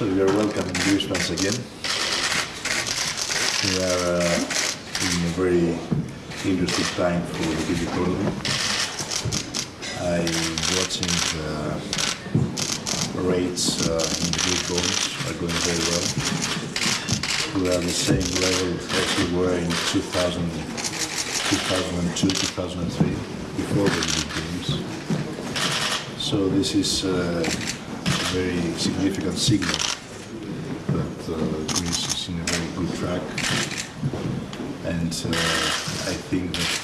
So you are welcome in Greece once again. We are uh, in a very interesting time for the Greek economy. I'm watching the rates uh, in the Greek bonds are going very well. We are at the same level as we were in 2000, 2002, 2003, before the Olympic Games. So this is uh, very significant signal that uh, Greece is in a very good track. And uh, I think that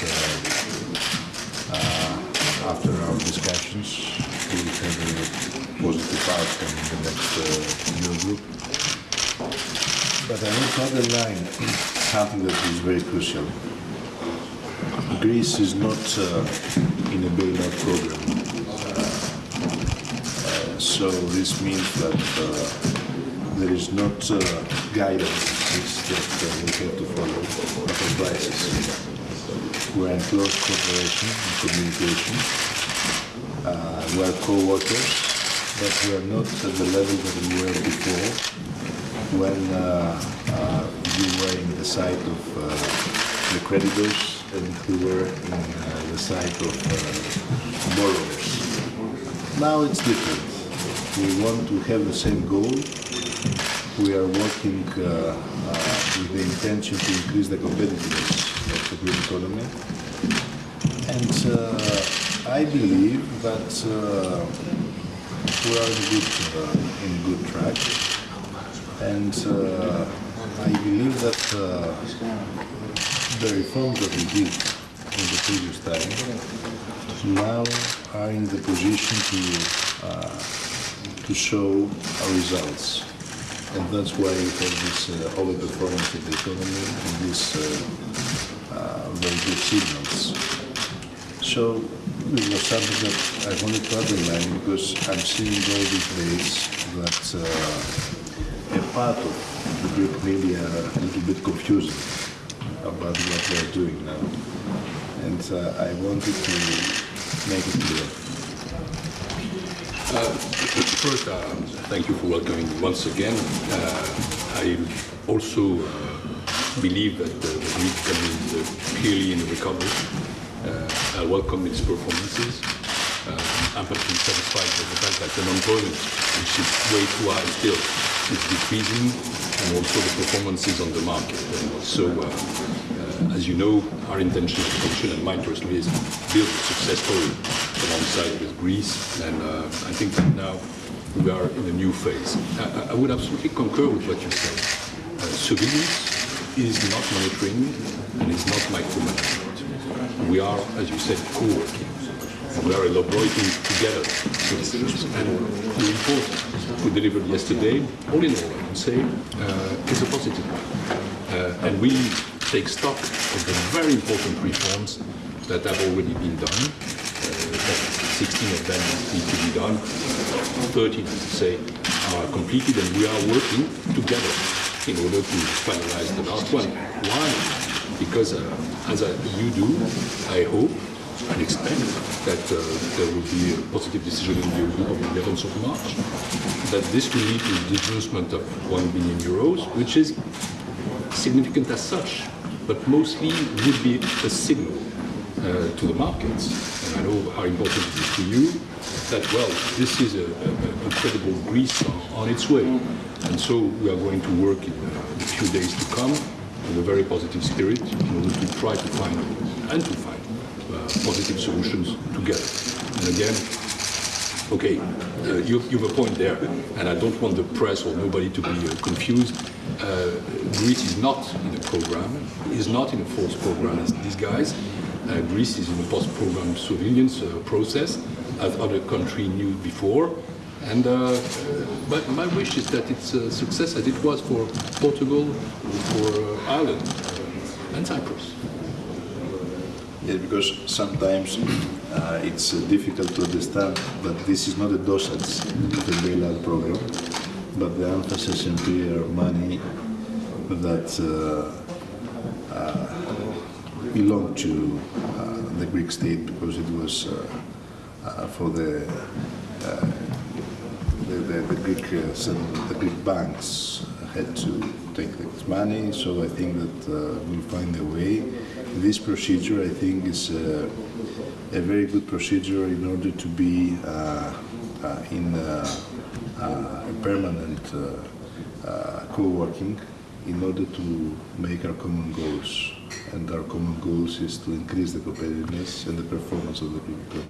uh, after our discussions, we will have a positive outcome in the next Eurogroup. But I want to underline something that is very crucial. Greece is not in a bailout program. So this means that uh, there is not uh, guidance that uh, we have to follow, advices. We are in close cooperation and communication. Uh, we are co-workers, but we are not at the level that we were before when you were in the side of the creditors and we were in uh, the side of uh, borrowers. Now it's different. We want to have the same goal. We are working uh, uh, with the intention to increase the competitiveness of the Greek economy. And uh, I believe that uh, we are in good, in good track. And I believe that the reforms that we did in the previous time now are in the position to uh, to show our results. And that's why we have this uh, overperformance of the economy and these uh, uh, very good signals. So this was something that I wanted to underline because I'm seeing all these days that uh, a part of the Greek media are a little bit confusing about what they're doing now. And uh, I wanted to make it clear. Uh, First, uh, thank you for welcoming me once again. Uh, I also uh, believe that the Greek economy is uh, clearly in recovery. Uh, I welcome its performances. Uh, I'm perfectly satisfied with the fact that the unemployment, which is way too high still, is decreasing, and also the performances on the market. And so, as you know, our intention as and mine personally is to build a success story alongside with Greece, and uh, I think that now we are in a new phase. I, I- would absolutely concur with what you said. Uh, surveillance is not monitoring and is not micromanagement. We are, as you said, co-working. We are elaborating together. And the report we delivered yesterday, all in all, I would say, uh, is a positive one. Uh, and we take stock of the very important reforms that have already been done. Uh, that 16 of them need to be done. 13, I say, are completed, and we are working together in order to finalize the last one. Why? Because, uh, as I, you do, I hope and expect that uh, there will be a positive decision in the Eurogroup on the 11th of March, that this will lead to the disbursement of 1 billion euros, which is significant as such, but mostly would be a signal uh, to the markets, and I know how important it is to you, that, well, this is a, a, a credible Greece on, its way. And so we are going to work in uh, the few days to come in a very positive spirit in order to try to find and to find uh, positive solutions together. And again, Okay, uh, you, you have a point there, and I don't want the press or nobody to be uh, confused. Uh, Greece is not in a program, is not in a false program as these guys. Uh, Greece is in a post-program surveillance uh, process, as other countries knew before. And uh, but my wish is that it's a success as it was for Portugal, for Ireland, uh, and Cyprus. Yes, because sometimes uh, it's uh, difficult to understand that this is not a dosage the bailout program, but the emphasis in clear money that uh, belonged to uh, the Greek state because it was uh, uh, for the the, the, the Greek uh, the Greek banks had to take this money. So I think that uh, we'll find a way. This procedure, I think, is uh, a very good procedure in order to be in a permanent co-working in order to make our common goals. And our common goals is to increase the competitiveness and the performance of the people.